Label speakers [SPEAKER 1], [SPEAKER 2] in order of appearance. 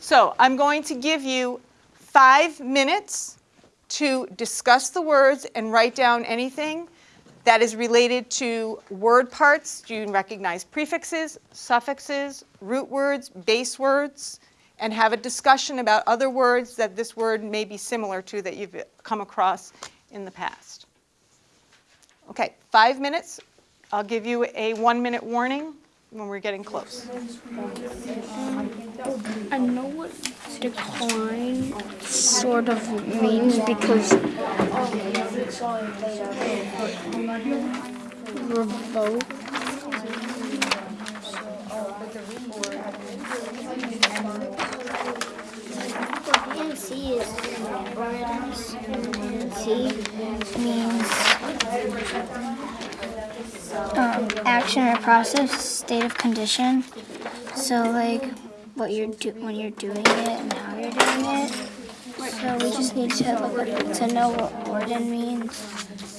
[SPEAKER 1] So I'm going to give you five minutes to discuss the words and write down anything that is related to word parts. Do you recognize prefixes, suffixes, root words, base words, and have a discussion about other words that this word may be similar to that you've come across in the past. Okay, five minutes. I'll give you a one minute warning when we're getting close.
[SPEAKER 2] Decline sort of means because revoke.
[SPEAKER 3] PNC means um, action or process, state of condition. So like what you're do when you're doing it and how you're doing it. So we just need to to know what Orden means.